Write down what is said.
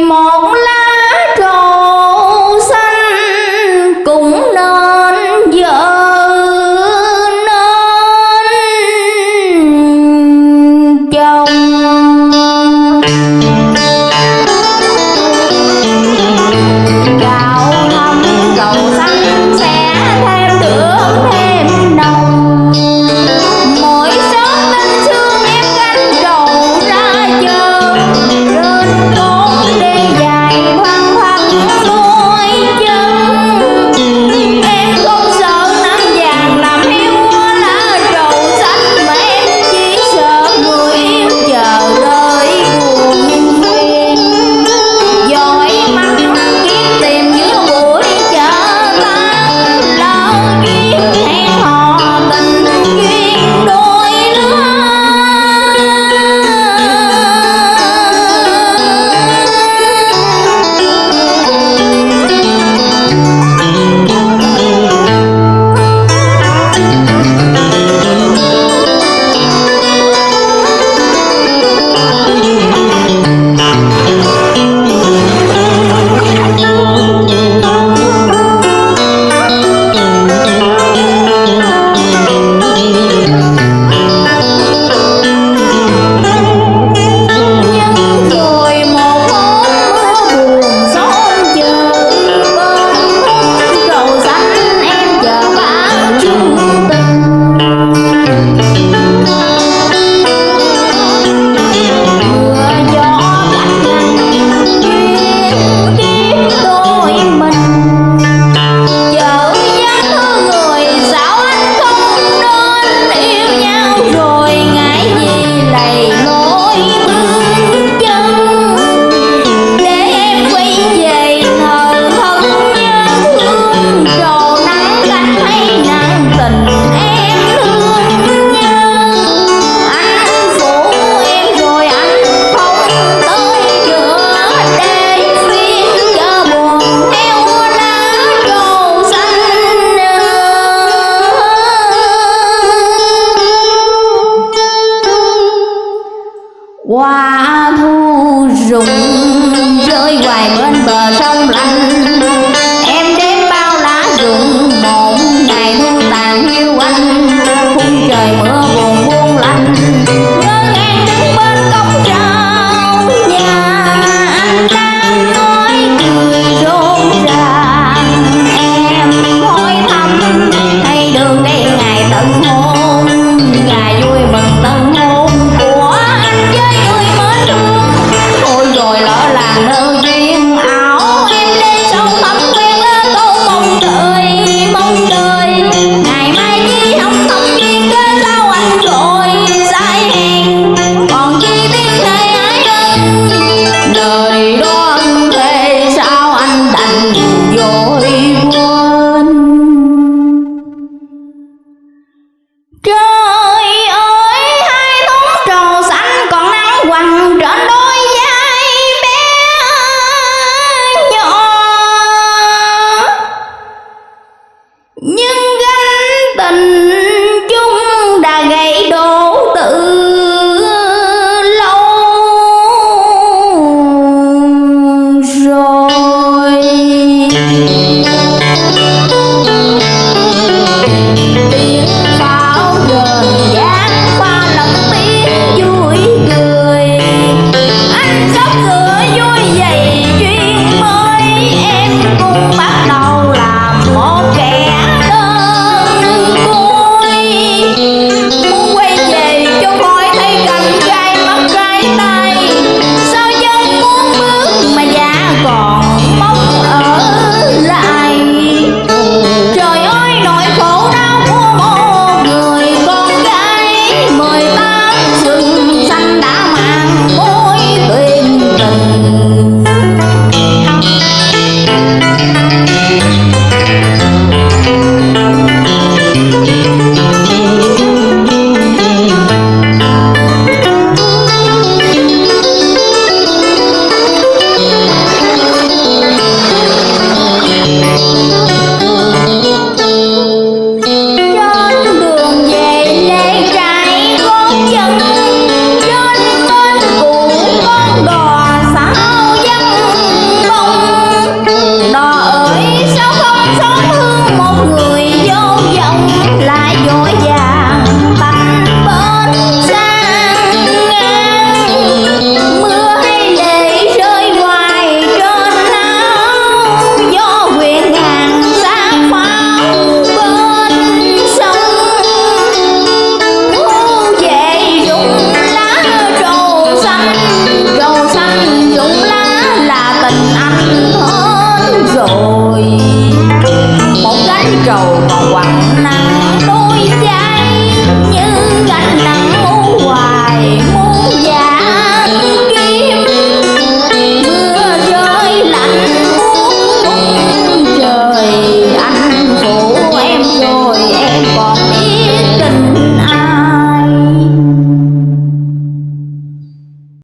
梦。hoài bên bờ sông lặng